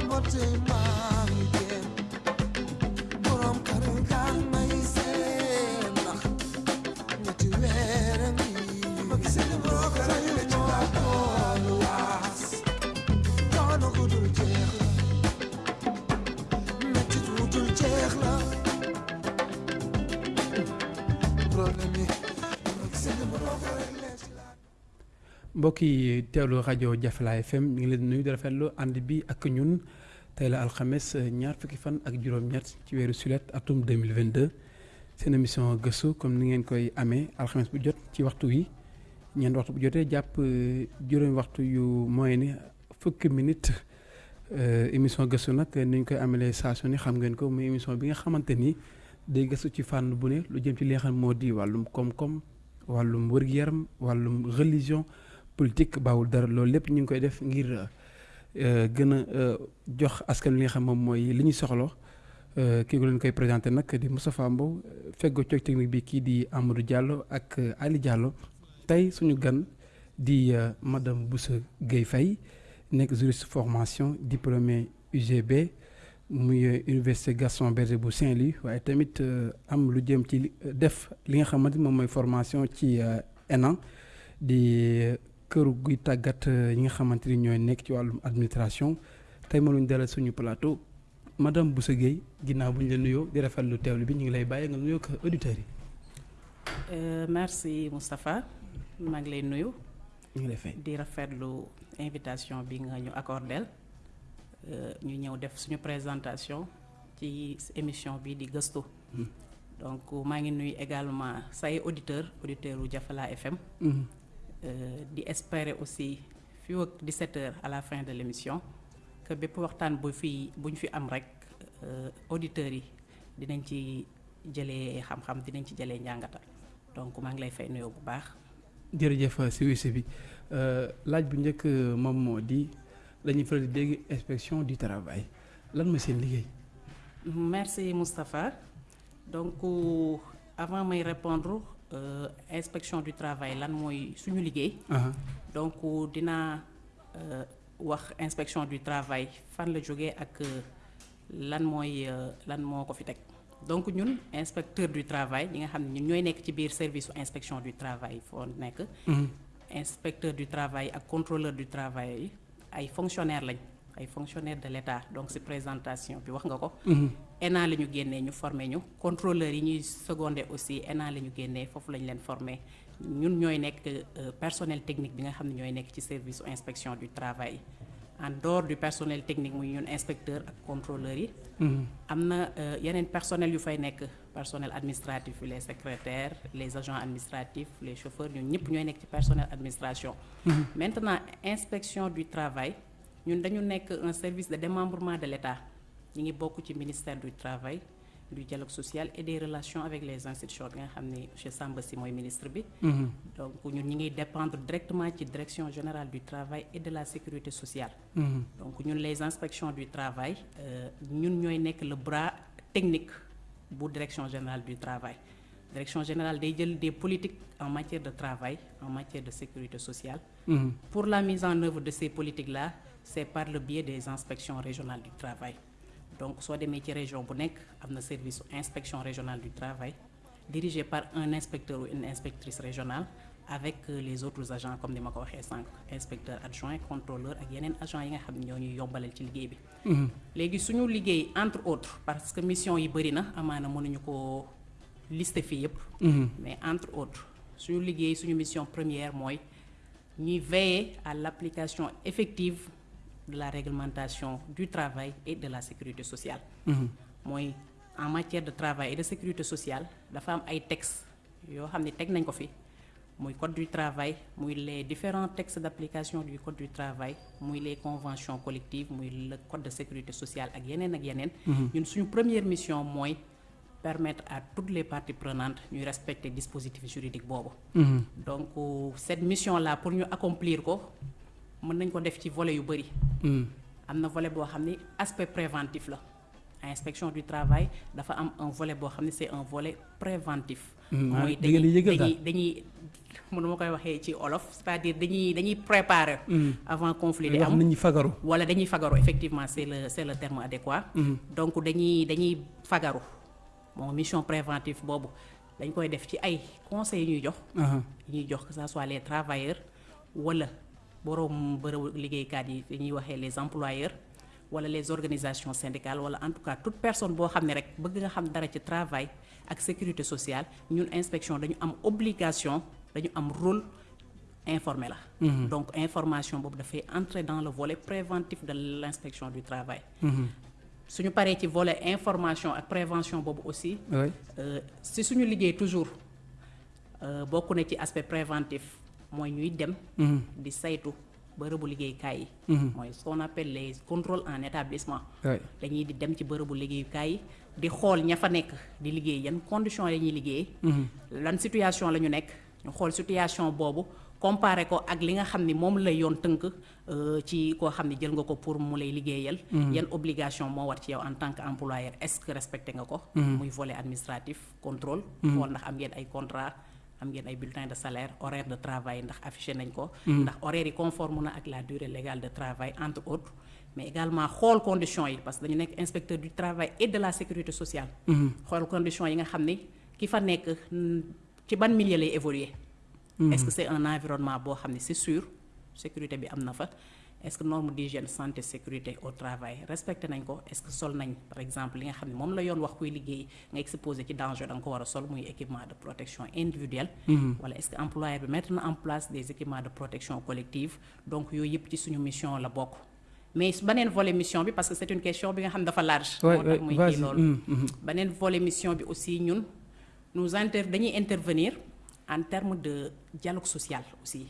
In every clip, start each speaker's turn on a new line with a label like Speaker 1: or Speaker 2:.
Speaker 1: mutima
Speaker 2: mbokk yi teewlu rajo FM ñu ngi leen nuyu di rafetlu ànd bi ak ñun tey la alxames ñaar fukki fan ak juróom-ñett ci weeru sulet atum 2022 seen émission gëstu comme ni ngeen koy amee alxames bu jot ci waxtu wi. Ñeent waxtu bu jotee jàpp euh, juróomi waxtu yu mooy ni fukki minute. Euh, émission gëstu nag ni ñu koy amalee saa su ne xam ngeen ko muy émission bi nga xamante ni day gëstu ci fànn bu ne lu jëm ci li nga xam moo di wàllum wàllum wër-gu-yaram wàllum religion politique bawul dara. Loolu koy def ngir euh, gën a euh, jox askan nga xam euh, di technique di Diallo ak euh, Ali Diallo. Tey suñu gan di euh, madame Boussa Gueye Faye formation diplômé UGB muy euh, université Gaston Berger bu Saint-Louis. Euh, am def li formation ci euh, di euh, këru guy tàggat ñi nga xamante ni ñooy nekk ci wàllum administration. Tey ma luñ dalal suñu plateau madame Boussa Gueye ginnaaw bu ñu la nuyoo di rafetlu teewlu bi ñu ngi lay bàyyi nga nuyoo ko auditeurs yi.
Speaker 3: Euh, merci Moustapha maa ngi lay nuyu.
Speaker 2: Ñu ngi lay fay.
Speaker 3: di rafetlu invitation bi nga ñu accordel. Ñu ñëw def suñu présentation ci émission bi di gëstu.
Speaker 2: Hmm.
Speaker 3: donc maa ngi nuyu également say u Jafala FM euh, di espérer aussi fii ak 17 heures à la fin de l'émission que bépp waxtaan bu fi bu ñu fi am rek euh, auditeurs yi dinañ ci jëlee xam-xam dinañ ci jëlee njàngata. Donc maa ngi lay fay nuyoo bu baax.
Speaker 2: Jërëjëf si wisi bi Euh, laaj bu njëkk euh, moom moo di la ñuy faral di dégg inspection du travail. Lan mooy seen liggéey?
Speaker 3: merci Moustapha. Donc euh, avant may répondre euh, inspection du travail lan mooy suñu liggéey. Donc euh, dinaa euh, wax inspection du travail fan la jógee ak euh, lan mooy euh, lan moo ko fi teg. Donc ñun inspecteur du travail ñi nga xam ne ñun ñooy nekk ci biir service inspection du travail foo nekk.
Speaker 2: Mhm.
Speaker 3: inspecteur du travail ak contrôleur du travail ay fonctionnaires lañ ay fonctionnaires de l'État. Donc ci présentation bi wax nga ko.
Speaker 2: Mhm.
Speaker 3: ENA la ñu génnee ñu formé ñu. Contrôleurs yi ñuy secondé aussi ENA la ñu génnee foofu lañ leen formé ñun ñooy nekk euh, personnel technique bi nga xam ne ñooy nekk ci service inspection du travail. En dehors du personnel technique muy ñun inspecteur ak contrôleurs yi.
Speaker 2: Mhm.
Speaker 3: am na euh, yeneen personnel yu fay nekk. Personnel administratif les secrétaires les agents administratifs les chauffeurs ñun ñëpp ñooy nekk ci personnel administration.
Speaker 2: Mhm.
Speaker 3: maintenant inspection du travail ñun dañu nekk un service de démembrement de l'État ñi ngi bokk ci ministère du travail du dialogue social et des relations avec les institutions bi nga xam ne monsieur Samba Sy mooy ministre bi
Speaker 2: Mhm.
Speaker 3: donc ñun ñi dépendre directement ci direction générale du travail et de la sécurité sociale
Speaker 2: Mhm.
Speaker 3: donc ñun les inspections du travail euh, ñun ñooy nekk le bras technique bu direction générale du travail direction générale day jël des politiques en matière de travail en matière de sécurité sociale
Speaker 2: Mhm.
Speaker 3: pour la mise en œuvre de ces politiques-là c'est par le biais des inspections régionales du travail donc soo demee ci région bu nekk am na service inspection régionale du travail dirigé par un inspecteur ou une inspectrice régionale avec euh, les autres agents comme ni ma ko waxee sànq inspecteur adjoint contrôleur ak yeneen agents yi nga xam ne ñoo ñuy yombalal ci liggéey bi
Speaker 2: Mhm.
Speaker 3: léegi suñu liggéey entre autres parce que mission yi bëri na amaana mënuñu ko lister fii yépp
Speaker 2: Mhm.
Speaker 3: mais entre autres suñu liggéey suñu mission première mooy ñuy veiller à l'application effective de la réglementation du travail et de la sécurité sociale
Speaker 2: Mhm.
Speaker 3: mooy en matière de travail et de sécurité sociale dafa am ay textes yoo xam ne teg nañ ko fi muy code du travail muy les différents textes d'application du code du travail muy les conventions collectives muy le code de sécurité sociale ak yeneen ak yeneen ñun suñu première mission mooy permettre à toutes les parties prenantes ñuy respecter dispositif juridique boobu
Speaker 2: Mhm.
Speaker 3: donc euh, cette mission là pour ñu accomplir ko mën nañ ko def ci volet yu bëri
Speaker 2: Mhm.
Speaker 3: Am na volet boo xam ni aspect préventif la. Inspection du travail dafa am un volet boo xam ne c'est un volet préventif.
Speaker 2: Mm, ah,
Speaker 3: mooy
Speaker 2: da ngeen di yëgal
Speaker 3: dañuy dañuy mënu ma koy waxee ci olof c'est-à-dire dañuy dañuy préparer avant conflit di
Speaker 2: wax
Speaker 3: am.
Speaker 2: nit ñi fagaru.
Speaker 3: wala dañuy fagaru effectivement c'est le c'est le terme adéquat. Donc dañuy dañuy fagaru. Mission préventive boobu dañ koy def ci ay conseils ñuy jox.
Speaker 2: Aha.
Speaker 3: yi ñuy jox que ça soit les travailleurs wala boroom bërëbu liggéeykaat yi waxee les employeurs wala les organisations syndicales wala en tout cas toute personne boo xam ne rek bëgg nga xam dara ci travail ak sécurité sociale ñun inspection dañu am obligation dañu am rôle informé la. Donc information boobu dafay entrer dans le volet préventif de l'inspection du travail. Suñu paree ci volet information ak prévention boobu aussi. Euh, si suñu liggéey toujours euh, bokk na ci aspect préventif mooy ñuy dem. Di saytu bërëbu liggéeykaay yi. Mooy ce qu'on appelle les contrôles en établissement. Dañuy di dem ci bërëbu liggéeyukaay yi di xool ña fa nekk di liggéey yan conditions la ñuy liggéey. Lan situation la ñu nekk ñu xool situation boobu comparé ko ak li nga xam ni moom la yoon tënk euh, ci koo xam ni jël nga ko pour mu lay liggéeyal. Yan obligation moo war ci yow en tant que employeur est-ce que respecté nga ko? Muy volet administratif contrôle. Xool ndax am ngeen ay contrat am ngeen ay bulletins de salaire horaire de travail ndax affiché nañ ko. Ndax horaire yi conforme na ak la durée légale de travail entre autres. Mais également xool conditions yi parce que dañu nekk inspecteur du travail et de la sécurité sociale. Xool conditions yi nga xam ni ki fa nekk mm, ci ban milieu lay évoluer. Est-ce que c'est un environnement boo xam ne c'est sûr? Sécurité bi am na fa est-ce que norme d'hygiène santé sécurité au travail respecté nañ ko? Est-ce que sol nañ par exemple li nga xam ne moom la yoon wax kuy liggéey nga exposé ci danger da nga ko war a sol muy équipement de protection individuelle. Wala est-ce que employeur bi mettre na en place des équipements de protection collective? Donc yooyu yëpp ci suñu mission la bokk. Mais beneen volet mission bi parce que c'est une question bi nga xam dafa large. Moo tax muy kii loolu.
Speaker 2: Mm, mhm.
Speaker 3: beneen volet mission bi aussi ñun nous inter dañuy intervenir en termes de dialogue social aussi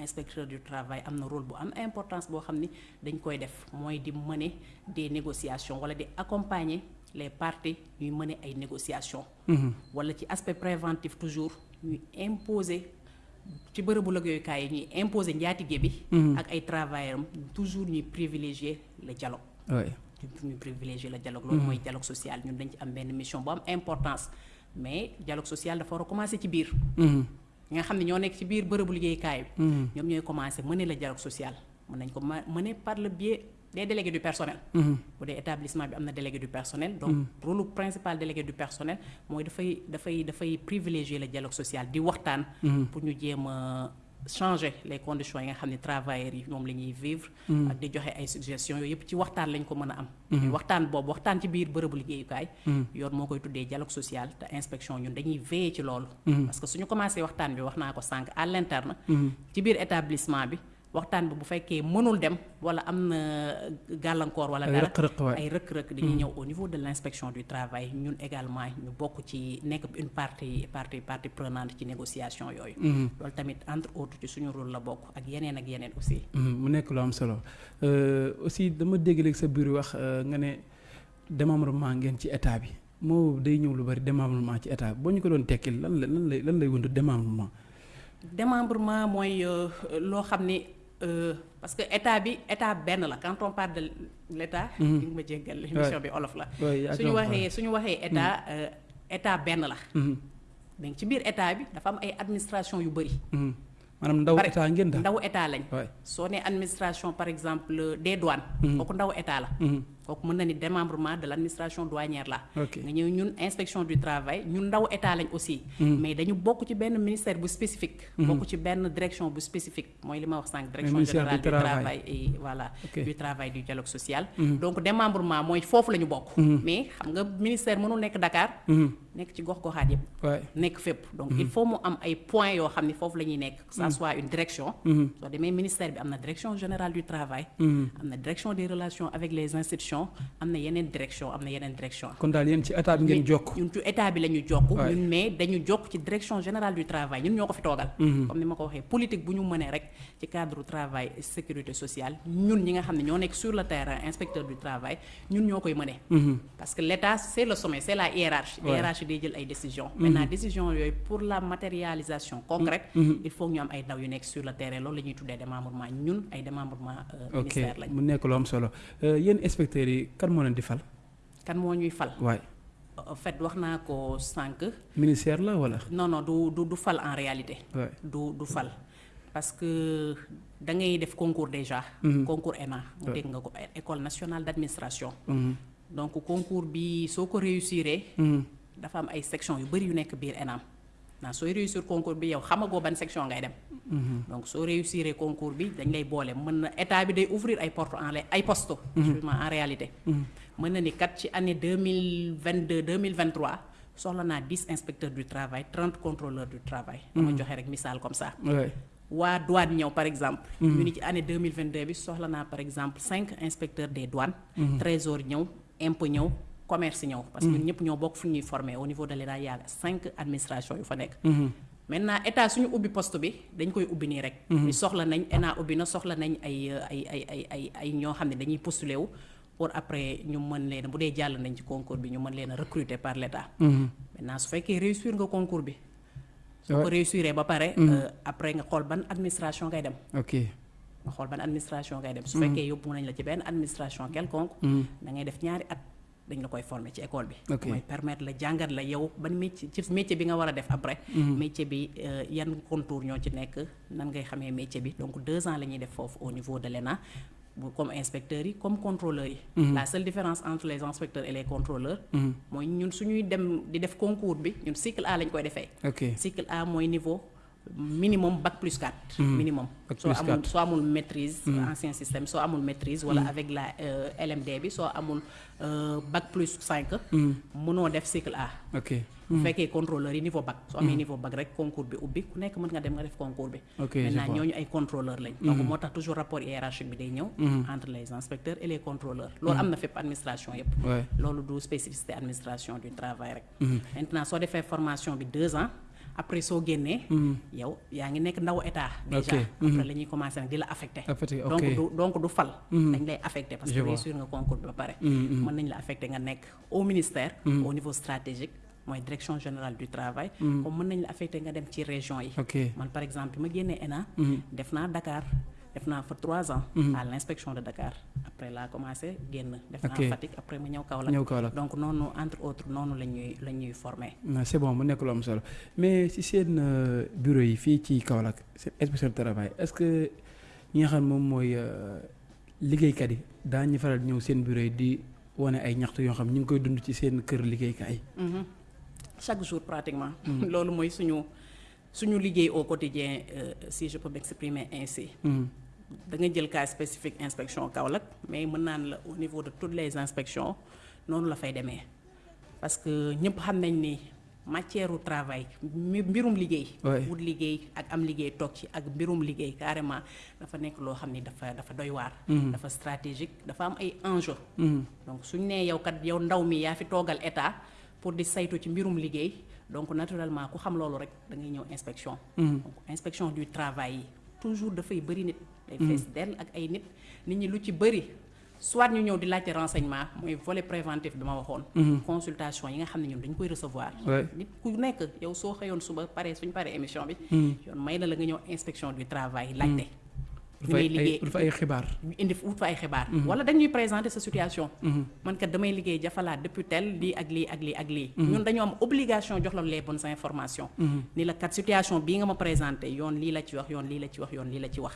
Speaker 3: inspecteur du travail am na rôle bu am importance boo xam ni dañ koy def mooy di mener des négociations wala di accompagner les parties ñuy mener ay négociations. Wala ci aspect préventif toujours ñuy imposer ci bërëbu liggéeyukaay yi ñuy imposer njaatige bi. Ak ay travailleurs am toujours ñuy privilégier le dialogue.
Speaker 2: Oui.
Speaker 3: ñu privilégier le dialogue. Loolu mooy dialogue social. Ñun dañ ci am benn mission bu am importance. Mais dialogue social dafa war a commencer ci biir.
Speaker 2: Mhm.
Speaker 3: Ñi nga xam ne ñoo nekk ci biir bërëbu liggéeykaay bi. Ñoom ñooy commencer mener le dialogue social. mën nañ ko mener par le biais des délégués du personnel. Bu dee établissement bi am na délégué du personnel. donc rôle principal délégué du personnel mooy dafay dafay dafay privilégier le dialogue social di waxtaan. Pour ñu jéem a changer les conditions yi nga xam ne travailleurs yi moom la ñuy vivre. Ak di joxe ay suggestions yooyu yëpp ci waxtaan lañ ko mën a am. Mais waxtaan boobu waxtaan ci biir bërëbu liggéeyukaay. Yoon moo koy tuddee dialogue social te inspection ñun dañuy veiller ci loolu. Parce que suñu commencé waxtaan bi wax naa ko sànq à l'interne. Ci biir établissement bi waxtaan bi bu fekkee mënul dem wala am na gàllankoor wala dara
Speaker 2: rëq-rëq, waay.
Speaker 3: ay rëkk-rëkk dañuy ñëw au niveau de l'inspection du travail. Ñun également ñu bokk ci nekk une partie partie partie prenante ci négociation yooyu. Loolu tamit entre autres ci suñu rôle la bokk ak yeneen ak yeneen aussi.
Speaker 2: Mhm, mu nekk lu am solo. Euh, aussi dama dégg léegi sa biir wax euh, nga ne démembrement ngeen ci état bi. Moo day ñëw lu bari démembrement ci état boo ñu ko doon tekkil lan la lan lay lan lay wund démembrement.
Speaker 3: démembrement mooy euh, loo xam ni euh, parce que état bi état benn la quand on parle de l'état di nga ma jéggal émission bi olof la.
Speaker 2: Ouais,
Speaker 3: suñu
Speaker 2: ko
Speaker 3: waxee suñu waxee état euh, état benn la.
Speaker 2: Mhm,
Speaker 3: mais ci biir état bi dafa am ay administration yu bëri
Speaker 2: mhm. maanaam ndaw
Speaker 3: Pare-
Speaker 2: état ngeen daal.
Speaker 3: ndaw état lañ.
Speaker 2: Ouais.
Speaker 3: soo nee administration par exemple des douanes. Kooku ndaw état la.
Speaker 2: Mhm.
Speaker 3: Kooku mën na ni démembrement de l'administration douanière la. Nga ñëw ñun inspection du travail ñun ndaw état lañ aussi. Mais dañu bokk ci benn ministère bu spécifique. Bokk ci benn direction bu spécifique. Mooy li ma wax sànq direction générale
Speaker 2: du travail.
Speaker 3: et voilà du travail du dialogue social. Donc démembrement mooy foofu la ñu bokk. Mais xam nga ministère mënul nekk Dakar. Nekk ci yëpp. Nekk fépp. Donc il faut mu am ay points yoo xam ni foofu la ñuy nekk. Que ça soit une direction. Soo demee ministère bi am na direction générale du travail. Am na direction des relations avec les institutions am na yeneen direction am na yeneen direction.
Speaker 2: Kon daal yéen ci état bi ngeen jokk.
Speaker 3: ñun ci état bi la ñu jokk ñun mais dañu jokk ci direction générale du travail. Ñun ñoo ko fi toogal. Comme ni ma ko waxee politique bu ñu mënee rek ci cadre travail et sécurité sociale ñun ñi nga xam ne ñoo nekk sur le terrain inspecteur du travail ñun ñoo koy mënee. Parce que l'état c'est le sommet c'est la hiérarchie. Hiérarchie day jël ay décisions. Maintenant décision yooyu pour la matérialisation concrète il faut ñu am ay ndaw yu nekk sur le terrain. Loolu la ñuy tuddee démembrement. Ñun ay démembrement euh, ministère lañ
Speaker 2: mu nekk lu am solo. Euh, yéen inspecteurs yi kan moo leen di fal.
Speaker 3: kan moo ñuy fal
Speaker 2: waay
Speaker 3: en fait wax naa ko sànq
Speaker 2: ministère la wala.
Speaker 3: non non du du du fal en réalité du du fal parce que da ngay def concours déjà
Speaker 2: Mhm.
Speaker 3: concours ENA
Speaker 2: Ouais.
Speaker 3: dégg nga ko école nationale d'administration
Speaker 2: Mhm.
Speaker 3: donc concours bi soo ko réussiree
Speaker 2: Mhm.
Speaker 3: dafa am ay section yu bëri yu nekk biir ENAM naa sooy réussir concours bi yow xamagoo ban section ngay dem. Donc soo réussir concours bi dañ lay boole mën na état bi day ouvrir ay porte en ay poste excuse-moi en réalité
Speaker 2: Mhm.
Speaker 3: mën na ni kat ci année deux mille vingt deux deux mille vingt trois soxla naa dix inspecteurs du travail trente contrôleurs du travail. dama joxe rek misaal comme ça. waa douane ñëw par exemple. ñu ni ci année deux mille vingt deux bi soxla naa par exemple cinq inspecteurs des douanes. trésor ñëw impôt ñëw commerce ñëw. parce que ñun ñëpp ñoo bokk fu ñuy former au niveau de l'État y a cinq administrations yu fa nekk.
Speaker 2: Mhm.
Speaker 3: maintenant état suñu ubbi poste bi dañ koy ubbi nii rek. ni soxla nañ ENA ubbi na soxla nañ ay ay ay ay ay ay ñoo xam ne dañuy postuler wu pour après ñu mën leen bu dee jàll nañ ci concours bi ñu mën leen a recruter par l' état.
Speaker 2: Mhm.
Speaker 3: maintenant su fekkee réussir nga concours bi. soo ko réussiree ba pare. euh, après nga xool ban administration ngay dem.
Speaker 2: ok.
Speaker 3: nga xool ban administration ngay dem. su fekkee yóbbu nañ la ci benn administration quelconque.
Speaker 2: Mhm.
Speaker 3: da ngay def ñaari at dañ la koy former ci école bi.
Speaker 2: Ok.
Speaker 3: mooy permettre la jàngat la yow ban métier ci métier bi nga war a def après. métier bi euh, yan contour ñoo ci nekk nan ngay xamee métier bi donc deux ans la ñuy def foofu au niveau de l'ENA comme inspecteurs yi comme contrôleurs yi. la seule différence entre les inspecteurs et les contrôleurs.
Speaker 2: Mhm.
Speaker 3: mooy ñun suñuy dem di def concours bi ñun cycle A lañ koy defee.
Speaker 2: ok.
Speaker 3: cycle A mooy niveau minimum bac plus 4. minimum
Speaker 2: Bac
Speaker 3: soo amul soo amul maîtrise. ancien système soo amul maîtrise. wala avec la euh, LMD bi soo amul euh, bac plus 5. mënoo def cycle A.
Speaker 2: ok.
Speaker 3: bu fekkee contrôleur yi niveau bac. soo amee niveau bac rek concours bi ubbi ku nekk mën nga dem nga def concours bi. Maintenant ñooñu ay contrôleur lañ. donc moo tax toujours rapport hiérarchique bi day ñëw. entre les inspecteurs et les contrôleurs. loolu am na fépp administration yépp loolu du spécificité administration du travail rek. maintenant soo defee formation bi deux ans après soo génnee. yow yaa ngi nekk ndaw état. déjà
Speaker 2: Ok.
Speaker 3: après la ñuy commencé nag di la affecté. Donc du donc du fal. dañ lay affecté parce que réussir nga concours bi ba pare. mën nañ la affecté nga nekk au ministère. au niveau stratégique mooy direction générale du travail. comme mën nañ la affecté nga dem ci région yi. man par exemple bi ma génnee ENA. def naa Dakar def naa fa trois ans. à l' inspection de Dakar après laa commencé génn. def naa. Fatick après ma ñëw Kaolack.
Speaker 2: ñëw Kaolack.
Speaker 3: donc noonu entre autres noonu la ñuy la ñuy formé.
Speaker 2: non c'est bon mu nekk lu am solo mais ci seen euh, bureau yi fii ci Kaolack seen inspection du travail est-ce que ñi nga xam moom mooy euh, liggéeykat yi daañu faral ñëw seen bureau yi di wane ay ñaxtu yoo xam ñu ngi koy dund ci seen kër liggéeykaay.
Speaker 3: Mhm. chaque jour pratiquement. loolu mooy suñu suñu liggéey au quotidien euh, si je peux m'exprimer ainsi.
Speaker 2: Mhm.
Speaker 3: da nga jël cas spécifique inspection Kaolack mais mën naan la au niveau de toutes les inspections noonu la fay demee parce que ñëpp xam nañ ni matière u travail mbirum liggéey. Wut liggéey ak am liggéey toog ci ak mbirum liggéey carrément dafa nekk loo xam ni dafa dafa doy waar. dafa stratégique dafa am ay enjeux.
Speaker 2: Mhm.
Speaker 3: donc suñ nee yow kat yow ndaw mi yaa fi toogal état pour di saytu ci mbirum liggéey donc naturellement ku xam loolu rek da ngay ñëw inspection. donc inspection du travail yi toujours dafay bëri nit. Day fees dell ak ay nit nit ñi lu ci bëri soit ñu ñëw di laajte renseignement mooy volet préventif bi ma waxoon. consultation yi nga xam ne ñun dañ koy recevoir.
Speaker 2: Ouais.
Speaker 3: nit ku nekk yow soo xëyoon suba pare suñ paree émission bi. yoon may na la nga ñëw inspection du travail laajte.
Speaker 2: Ut
Speaker 3: fi
Speaker 2: fa
Speaker 3: ngay
Speaker 2: ay
Speaker 3: liggéey
Speaker 2: ut fa ay xibaar.
Speaker 3: ñu indi wut fa ay xibaar. wala dañuy présenter sa situation. man kat damay liggéey depuis tel lii ak lii ak lii ak lii. ñun dañoo am obligation jox la les bonnes informations. ni la kat situation bii nga ma présenté yoon lii la ci wax yoon lii la ci wax yoon lii la ci wax.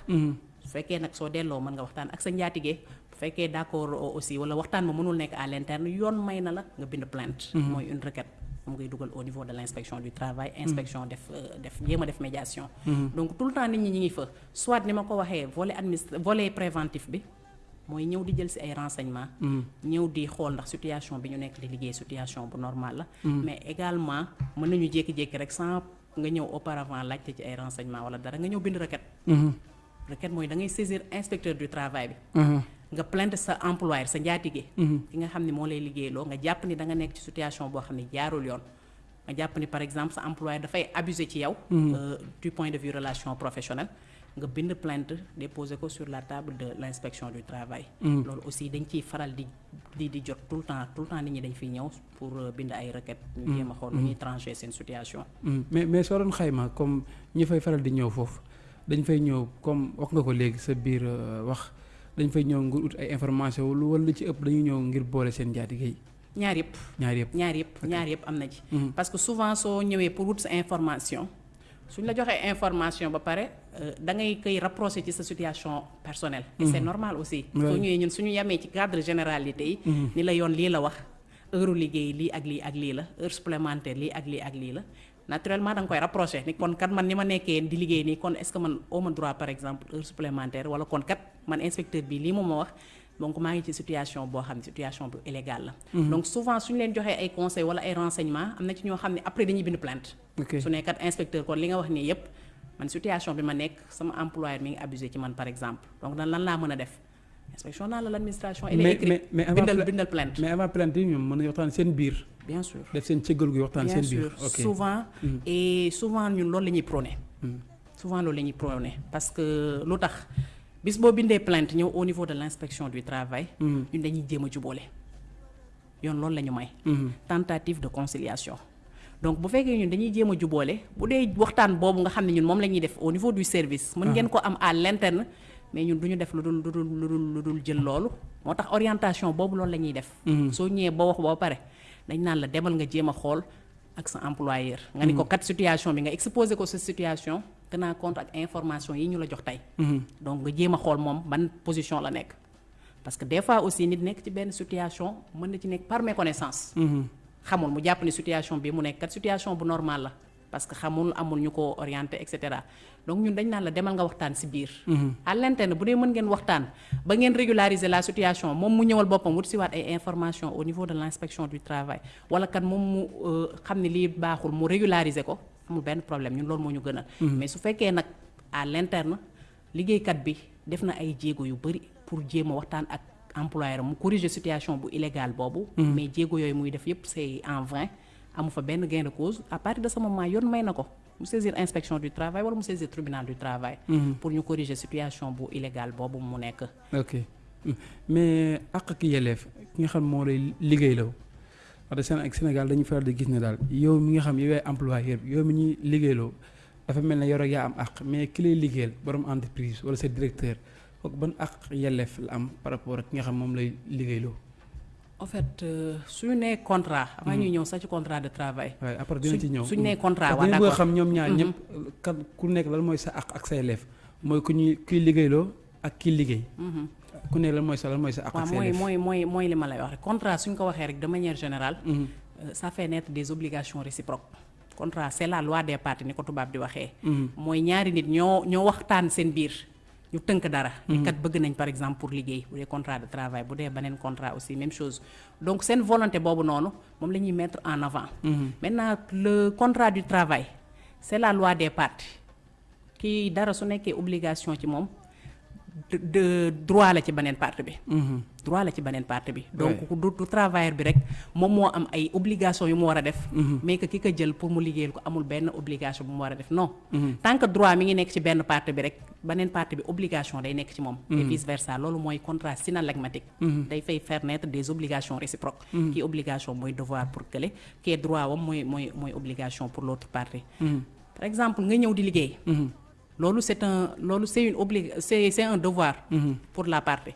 Speaker 3: Su fekkee nag soo delloo mën nga waxtaan ak sa njaatige bu fekkee d'accord aussi wala waxtaan ba mënul nekk à l'interne yoon may na la nga bind plainte. mooy une requête. moom ngay dugal au niveau de l' inspection du travail inspection def euh, def jéem a def médiation. Donc tout le temps nit ñi ñi ngi fa. Soit ni ma ko waxee volet administre volet préventif bi mooy ñëw di jël si ay renseignements. Ñëw di xool ndax situation bi ñu nekk di liggéey situation bu normal la. Mais également mën nañu jékki-jékki rek sans nga ñëw auparavant laajte ci ay renseignements wala dara nga ñëw bind requête requête mooy da ngay saisir inspecteur du travail bi. Nga plainte sa employeur sa njaatige. Ki nga xam ne moo lay liggéeyloo nga jàpp ni da nga nekk ci situation boo xam ne jaarul yoon. Nga jàpp ni par exemple sa employeur dafay abuser ci yow. Euh, du point de vue relation professionnelle nga bind plainte déposer ko sur la table de l' inspection du travail. Loolu aussi dañ ciy faral di di di jot tout le temps tout le temps nit ñi dañ fiy ñëw pour euh, bind ay requête ñu jéem a xool nu ñuy trancher seen situation.
Speaker 2: Mais mais soo doon xayma comme ñi fay faral di ñëw foofu dañ fay ñëw comme wax nga ko léegi sa biir euh, wax dañ fay ñëw ngir ut ay information lu wala ci ëpp dañuy ñëw ngir boole seen njaatige yi.
Speaker 3: ñaar yëpp.
Speaker 2: Ñaar yëpp.
Speaker 3: Ñaar yëpp. Ñaar yëpp am na ci. Parce que souvent soo ñëwee pour wut sa information suñ la joxee information ba pare euh, da ngay koy rapprocher ci sa situation personnelle. Et c'est normal aussi. Soo ñëwee ñun suñu yamee ci cadre généralité yi ni la yoon lii la wax heure liggéey lii ak lii ak lii la heure supplémentaire lii ak lii ak lii la naturellement da nga koy rapprocher ni kon kat man ni ma nekkee di liggéey nii kon est-ce que man awma droit par exemple heure supplémentaire wala kon kat man inspecteur bi lii moom ma wax donc maa ngi ci situation boo xam ne situation bu illégale la. Donc souvent suñu leen joxee ay conseils wala ay renseignements am na ci ñoo xam ne après dañuy bind plainte. Su nekkat inspecteur kon li nga wax nii yépp man situation bi ma nekk sama employeur mi ngi abusé ci man par exemple. Donc dan lan laa mën a def? Inspection dans l'administration elle est
Speaker 2: mais
Speaker 3: écrite. bindal bindal plainte.
Speaker 2: mais avant plainte yi ñoom mën nañu waxtaan seen biir
Speaker 3: bien sûr.
Speaker 2: Def seen cëggal gu waxtaan
Speaker 3: bien
Speaker 2: seen biir.
Speaker 3: sûr.
Speaker 2: Ok.
Speaker 3: Souvent
Speaker 2: Mhm.
Speaker 3: et souvent ñun loolu la ñuy prôné.
Speaker 2: Mhm.
Speaker 3: souvent loolu la ñuy prôné. Parce que lu tax bis boo bindee plainte ñëw au niveau de l'inspection du travail
Speaker 2: Mhm.
Speaker 3: ñun dañuy jéem a jubóole. Yoon loolu la ñu may. Tentative de conciliation. Donc bu fekkee ñun dañuy jéem a jubóole bu dee waxtaan boobu nga xam ne ñun moom la ñuy def au niveau du service mën ngeen ko am à l'interne mais ñun du ñu def lu dul lu dul lu dul lu dul jël loolu. Moo tax orientation boobu loolu la ñuy def. Soo ñëwee ba wax ba pare dañ naan la demal nga jéem a xool ak sa employeur. nga ni ko kat situation bi nga exposé ko sa situation tenant compte ak information yi ñu la jox tey.
Speaker 2: Mhm.
Speaker 3: donc nga jéem a xool moom ban position la nekk. Parce que des fois aussi nit nekk ci benn situation mën na ci nekk par méconnaissance.
Speaker 2: Mhm.
Speaker 3: xamul mu jàpp ni situation bi mu nekk kat situation bu normal la parce que xamul amul ñu ko orienté et cetera donc ñun dañ naan la demal nga waxtaan ci biir. à l'interne bu dee mën ngeen waxtaan ba ngeen régulariser la situation moom mu ñëwal boppam wut si waat ay information au niveau de l'inspection du travail wala kat moom mu euh, xam ne lii baaxul mu régulariser ko amul benn problème ñun loolu moo ñu gënal. mais su fekkee nag à l'interne liggéeykat bi def na ay jéego yu bari pour jéem a waxtaan ak employeur mu corriger situation bu illégale boobu. mais jéego yooyu muy def c'est en vain amu fa benn gain de cause à partir de ce moment yoon may na ko mu saisir inspection du travail wala mu saisir tribunal du travail. pour ñu corriger situation bu illégale boobu mu nekk.
Speaker 2: ok Mm. mais àq ak yelleef ki nga xam moo lay liggéey law wax dëgg Sénégal dañu faral di gis ne daal yow mi nga xam yow yaay employeur yow mi ñuy liggéeyloo dafa mel ne yow rek yaa am àq mais ki lay liggéeyal borom entreprise wala sa directeur kooku ban àq yelleef la am par rapport ak ki nga xam moom lay liggéeyloo.
Speaker 3: En fait euh, suñu nee contrat. avant ñuy ñëw sax ci contrat de travail.
Speaker 2: après dina ci ñëw
Speaker 3: suñu nee contrat d'accord
Speaker 2: xam ñoom ñaar
Speaker 3: Mhm.
Speaker 2: ñëpp kan ku nekk lan mooy sa ak sa yelleef mooy ku ñuy kuy liggéeyloo ak liggéey. Ku nekk lan mooy sa lan mooy sa àq ak
Speaker 3: waaw
Speaker 2: sa
Speaker 3: mooy
Speaker 2: yelleef.
Speaker 3: mooy mooy mooy li ma lay wax rek contrat suñ ko waxee rek de manière générale. Euh, ça fait naître des obligations réciproques contrat c'est la loi des parties ni ko tubaab di waxee. Mooy ñaari nit ñoo ñoo waxtaan seen biir ñu tënk dara. ni kat bëgg nañ par exemple pour liggéey bu dee contrat de travail bu dee beneen contrat aussi même chose donc seen volonté boobu noonu moom la ñuy mettre en avant. maintenant le contrat du travail c'est la loi des parties kii dara su nekkee obligation ci moom de, droit la ci beneen partie bi.
Speaker 2: Mhm.
Speaker 3: droit la ci beneen partie bi. Donc du du travailleur bi rek moom moo am ay obligation yu mu war a def. Mais que ki ko jël pour mu liggéeyal ko amul benn obligation bu mu war a def non. Tant que droit mi ngi nekk ci benn partie bi rek beneen partie bi obligation day nekk ci moom. Et vice versa loolu mooy contrat synalagmatique. Day fay faire naître des obligations réciproques. Kii obligation mooy devoir pour kële kii droit wam mooy mooy mooy obligation pour l'autre partie. Par exemple nga ñëw di liggéey
Speaker 2: Mhm.
Speaker 3: loolu c'est un loolu c'est une obli c'est c'est un devoir. Pour la partie.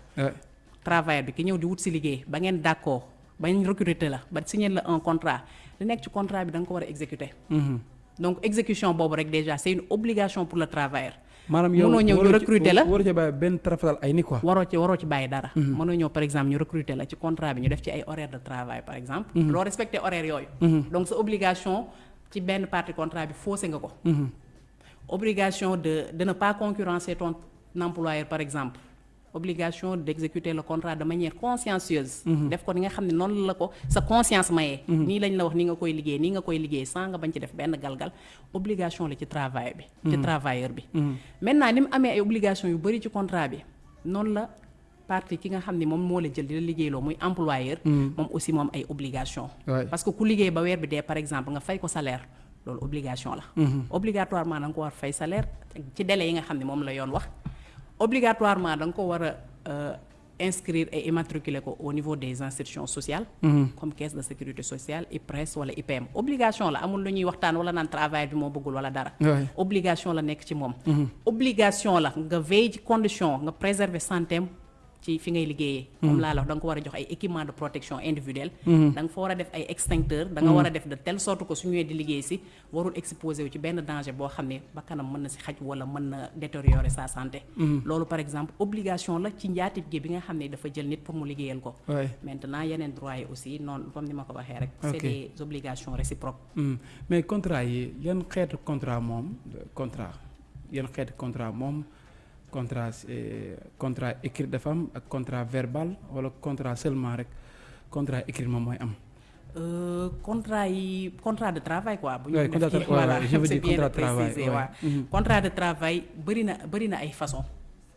Speaker 3: Travailleur bi ki ñëw di wut si liggéey ba ngeen d'accord ba ñu recruter la ba signer la un contrat. Li nekk ci contrat bi da nga ko war a exécuter.
Speaker 2: Mhm.
Speaker 3: donc exécution boobu rek déjà c'est une obligation pour le travailleur.
Speaker 2: Maanaam yow
Speaker 3: Mënoo ñëw ñu recruter la.
Speaker 2: waroo ci bàyyi benn trafatal ay ni quoi.
Speaker 3: waroo ci waroo ci bàyyi dara. Mënoo ñëw par exemple ñu recruter la ci contrat bi ñu def ci ay horaires de travail par exemple. Loo respecter horaires yooyu. Donc sa obligation ci benn partie contrat bi faussé nga ko obligation de de ne pas concurrencer ton employeur par exemple. Obligation d'exécuter le contrat de manière consciencieuse. Def ko ni nga xam ne noonu la ko sa conscience mayee nii lañ la wax ni nga koy liggéey nii nga koy liggéey sans nga bañ ci def benn galgal. Obligation la ci travail bi ci travailleur bi. Maintenant ni mu amee ay obligation yu bari ci contrat bi noonu la partie ki nga xam ne moom moo la jël di la liggéeyloo muy employeur. Moom aussi moom ay obligation parce que ku liggéey ba weer bi dee par exemple nga fay ko salaire loolu obligation la. Obligatoirement da nga ko war fay salaire ci délai yi nga xam ne moom la yoon wax. Obligatoirement da nga ko war a euh, inscrire et immatriculer ko au niveau des institutions sociales. Comme caisse de sécurité sociale IPRES wala IPM. Obligation la amul lu ñuy waxtaan wala naan travail bi moo bëggul wala dara. Obligation la nekk ci moom. Obligation la nga veille ci condition nga préserver santéem ci fi ngay liggéeyee. Comme laa la wax da nga ko war a jox ay équipement de protection individuelle. Da nga fa war a def ay extincteur da nga war a def de telle sorte que su ñëwee di liggéey si warul exposé wu ci benn danger boo xam ne bakkanam mën na si xaj wala mën na détériorer sa santé. Loolu par exemple obligation la ci njaatige bi nga xam ne dafa jël nit pour mu liggéeyal ko. Maintenant yeneen droit yi aussi noonu comme ni ma ko waxee rek c'est
Speaker 2: Ok.
Speaker 3: des obligations réciproques.
Speaker 2: Hmm. mais contrat yi yan xeetu contrat moom contrat yan xeetu contrat moom contrat c'est contrat écrit dafa am ak contrat verbal wala contrat seulement rek contrat écrit moom mooy am.
Speaker 3: Euh, contrat yi contrat de travail quoi. bu def
Speaker 2: de
Speaker 3: ci-
Speaker 2: travail,
Speaker 3: voilà
Speaker 2: je veux
Speaker 3: c'est
Speaker 2: dire
Speaker 3: bien
Speaker 2: contrat de travail,
Speaker 3: précisé,
Speaker 2: ouais.
Speaker 3: waaw.
Speaker 2: Mhm.
Speaker 3: contrat de travail bëri na bëri na ay façon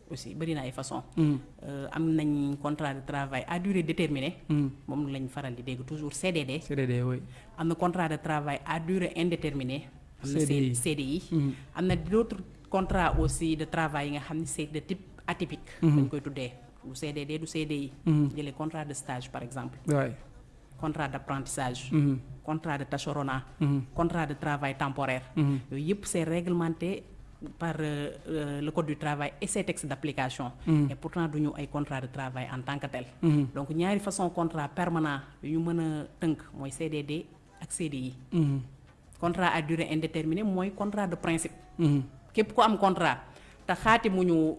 Speaker 3: aussi bëri na ay façon
Speaker 2: Hmm.
Speaker 3: Euh, am nañ contrat de travail à durée déterminée.
Speaker 2: Hmm.
Speaker 3: moom lañ faral di dégg toujours CDD.
Speaker 2: CDD oui.
Speaker 3: am na contrat de travail à durée indéterminée. am na
Speaker 2: CDI. Mhm.
Speaker 3: am na d'autres contrats aussi de travail yi nga xam ne c'est de type atypique.
Speaker 2: Mhm.
Speaker 3: dañ koy tuddee du CDD du CDI.
Speaker 2: Mhm.
Speaker 3: jëlee contrat de stage par exemple. contrat d'apprentissage.
Speaker 2: Mhm.
Speaker 3: contrat de tâcheronat.
Speaker 2: Mhm.
Speaker 3: contrat de travail temporaire. Yooyu yëpp c'est réglementé par euh, euh, le code du travail et ses textes d'application. Et pourtant duñu ay contrat de travail en tant que tel. Donc ñaari façon contrat permanent yu ñu mën a tënk mooy CDD ak CDI. Contrat à durée indéterminée mooy contrat de principe. Képp ku am contrat te xaati mu ñu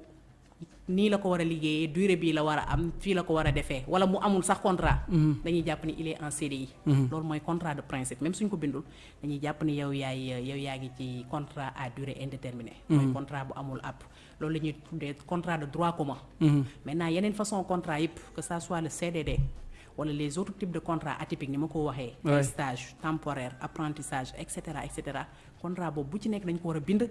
Speaker 3: nii la ko war a liggéeyee durée bii la war a am fii la ko war a defee wala mu amul sax contrat. dañuy jàpp ni il est en CDI. loolu mooy contrat de principe même suñ ko bindul dañuy jàpp ni yow yaay yow yaa ngi ci contrat à durée indéterminée. mooy contrat bu amul app loolu la ñuy tuddee contrat de droit commun. Maintenant yeneen façon contrat yëpp que ça soit le CDD wala les autres types de contrats atypiques ni ma ko waxee. Stage temporaire apprentissage et cetera et cetera contrat boobu bu ci nekk dañ ko war a bind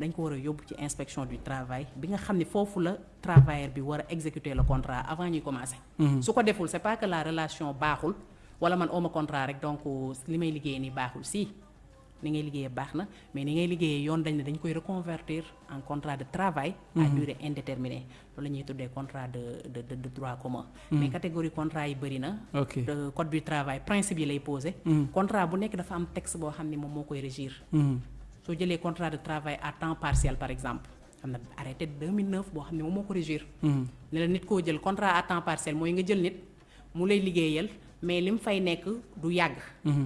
Speaker 3: dañ ko war a yóbbu ci inspection du travail bi nga xam ne foofu la travailleur bi war a exécuter le contrat avant ñuy commencer. su ko deful c'est pas que la relation baaxul wala man oma contrat rek donc li may liggéeyee nii baaxul. Si ni ngay liggéeyee baax na mais ni ngay liggéeyee yoon dañ ne dañ koy reconvertir en contrat de travail à durée indéterminée. Loolu la ñuy tuddee contrat de de de, de droit commun. Mais catégorie contrat yi bëri na. De code du travail principe yi lay posé contrat bu nekk dafa am texte boo xam ne moom moo koy régir.
Speaker 2: Mhm.
Speaker 3: Soo jëlee contrat de travail à temps partiel par exemple am na arrêté de 2009 boo xam ne moom moo ko régir.
Speaker 2: Mhm.
Speaker 3: ne la nit koo jël contrat à temps partiel mooy nga jël nit mu lay liggéeyal mais li mu fay nekk du yàgg.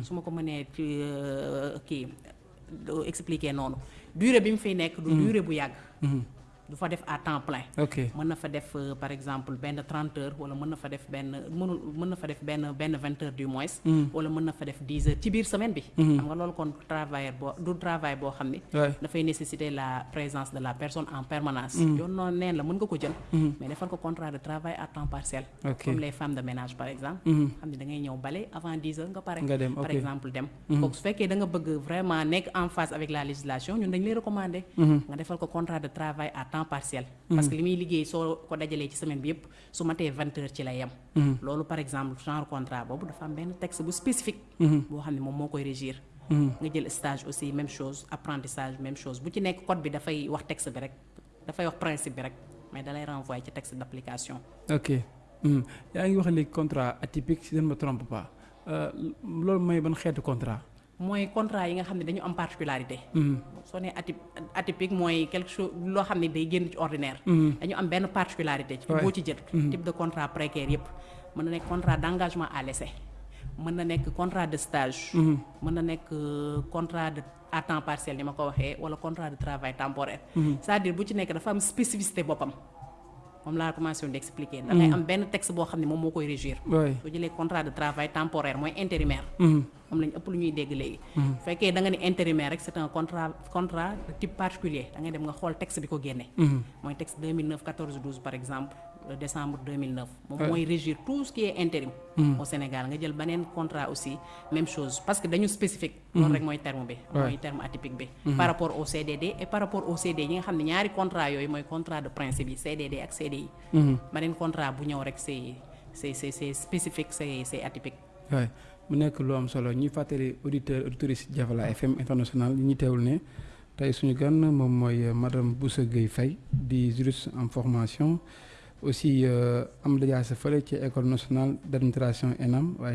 Speaker 3: Su ma ko mënee euh, kii do expliquer noonu. Durée bi mu fiy nekk du durée bu yàgg.
Speaker 2: Mhm.
Speaker 3: Du fa def à temps plein.
Speaker 2: Ok.
Speaker 3: mën na fa def euh, par exemple benn 30 heures wala mën na fa def benn mënul mën na fa def benn benn 20 heures du moins. Wala mën na fa def 10 heures ci biir semaine bi. Xam nga loolu kon travailleur boo du travail boo xam ni dafay nécessiter la présence de la personne en permanence. Yoon noonu neen la mën nga ko jël. Mais defal ko contrat de travail à temps partiel. Comme les femmes de ménage par exemple. Xam ne da ngay ñëw bale avant 10 heures nga pare.
Speaker 2: Nga dem,
Speaker 3: par exemple dem. Kooku su fekkee da nga bëgg vraiment nekk en phase avec la législation ñun dañ lay recommander. Nga defal ko contrat de travail à temps partiel. Parce que li muy liggéey soo ko dajalee ci semaine bi yëpp su matee 20 heures ci yem. Loolu par exemple genre contrat boobu dafa am benn texte bu spécifique. Boo xam ne moom moo koy régir. Nga jël stage aussi même chose apprentissage même chose. Bu ci nekk code bi dafay wax texte bi rek. Dafay wax principe bi rek. Mais dalay renvoyer ci texte d'application.
Speaker 2: Ok. Yaa ngi wax léegi contrat atypique si je ne me trompe pas. Euh, loolu mooy ban xeetu contrat?
Speaker 3: Mooy contrat yi nga xam ne dañu am particularité.
Speaker 2: Mhm.
Speaker 3: soo nee atyp atypique mooy quelque chose loo xam ne day génn ci ordinaire. Dañu am benn particularité ci boo ci jël. Type de contrat précaire yépp. Mën na nekk contrat d'engagement à l'essai. Mën na nekk contrat de stage. Mën na nekk euh, contrat de à temps partiel ni ma ko waxee wala contrat de travail temporaire. C'est-à-dire bu ci nekk dafa am spécificité boppam moom laa commencé woon di expliquer. Da ngay am benn texte boo xam ne moom moo koy régir.
Speaker 2: Oui.
Speaker 3: soo jëlee contrat de travail temporaire mooy intérimaire. Moom lañ ëpp lu ñuy dégg léegi. Bu fekkee da nga ni intérimaire rek c'est un contrat contrat de type particulier da ngay dem nga xool texte bi ko génne.
Speaker 2: Mhm.
Speaker 3: mooy texte 2009 14 12 par exemple le décembre 2009 moom mooy régir tout ce qui est intérim. Au Sénégal nga jël beneen contrat aussi même chose. Parce que dañu spécifique. Loolu rek mooy terme bi.
Speaker 2: Ouais.
Speaker 3: mooy terme atypique bi. Par rapport au CDD et par rapport au CDI yi nga xam ne ñaari contrat yooyu mooy contrat de principe yi CDD ak CDI beneen contrat bu ñëw rek c'est c'est c'est c'est spécifique c'est c'est atypique.
Speaker 2: Mu nekk lu am solo ñuy fàttali auditeur auditrice Jafala FM international ñi ñu teewul ne tey suñu gan moom mooy madame Boussa Gueye Faye di juriste en formation aussi euh, am dajaase fële ci école nationale d'administration ENAM waaye